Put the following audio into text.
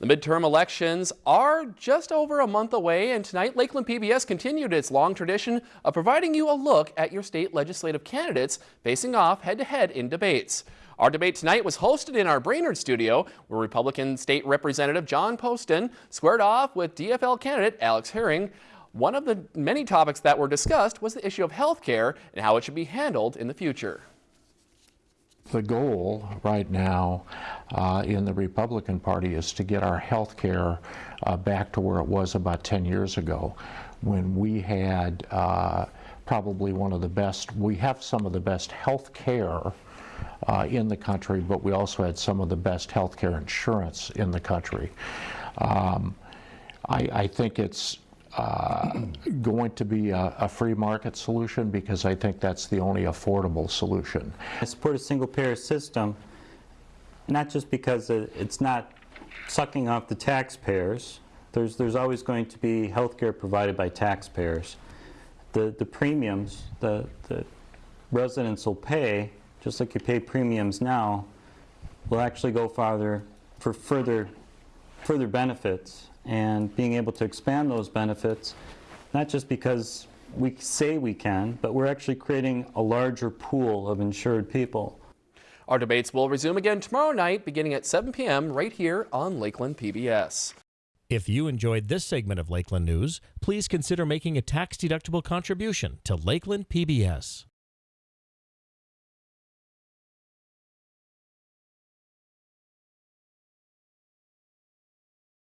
The midterm elections are just over a month away, and tonight Lakeland PBS continued its long tradition of providing you a look at your state legislative candidates facing off head-to-head -head in debates. Our debate tonight was hosted in our Brainerd studio, where Republican State Representative John Poston squared off with DFL candidate Alex Herring. One of the many topics that were discussed was the issue of health care and how it should be handled in the future the goal right now uh, in the Republican Party is to get our health care uh, back to where it was about 10 years ago when we had uh, probably one of the best, we have some of the best health care uh, in the country, but we also had some of the best health care insurance in the country. Um, I, I think it's uh, going to be a, a, free market solution because I think that's the only affordable solution. I support a single payer system not just because it's not sucking off the taxpayers. There's, there's always going to be health care provided by taxpayers. The, the premiums the, the residents will pay, just like you pay premiums now, will actually go farther for further, further benefits and being able to expand those benefits, not just because we say we can, but we're actually creating a larger pool of insured people. Our debates will resume again tomorrow night beginning at 7 p.m. right here on Lakeland PBS. If you enjoyed this segment of Lakeland News, please consider making a tax-deductible contribution to Lakeland PBS.